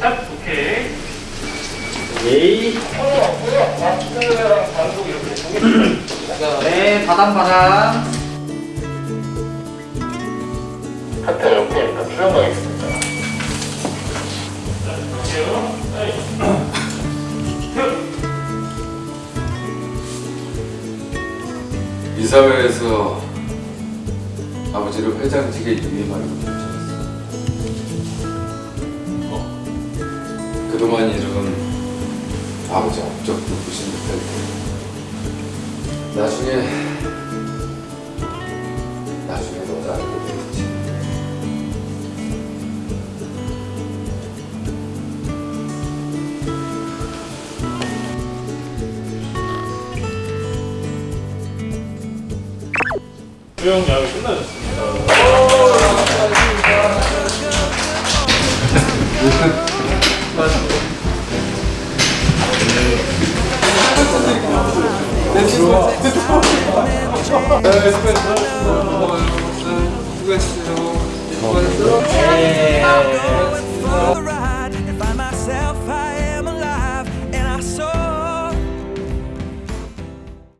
딱 오케이. 예이. 마스크랑 방송 이렇게 동일. 네, 바람. 하트 이렇게 일단 출연하겠습니다. 이 사회에서 아버지를 회장직에 건 괜찮 그동안 이룬 아버지 업적도 무시 못할 테 나중에 나중에 너도 알게 되겠지. 수영 야외 끝나셨습니다. 수고했어요. 수고했어요.